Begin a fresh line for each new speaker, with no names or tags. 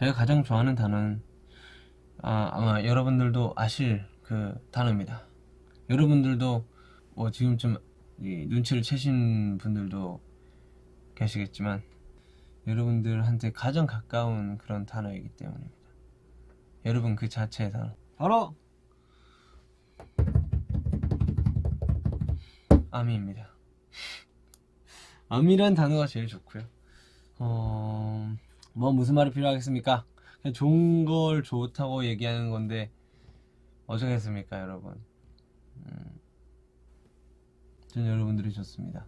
제가 가장 좋아하는 단어는 아, 아마 여러분들도 아실 그 단어입니다. 여러분들도 뭐 지금쯤 이 눈치를 채신 분들도 계시겠지만 여러분들한테 가장 가까운 그런 단어이기 때문입니다. 여러분 그 자체의 단어. 바로 암입니다. 암이란 단어가 제일 좋고요. 어, 뭐 무슨 말이 필요하겠습니까? 그냥 좋은 걸 좋다고 얘기하는 건데 어쩌겠습니까, 여러분? 음, 전 여러분들이 좋습니다.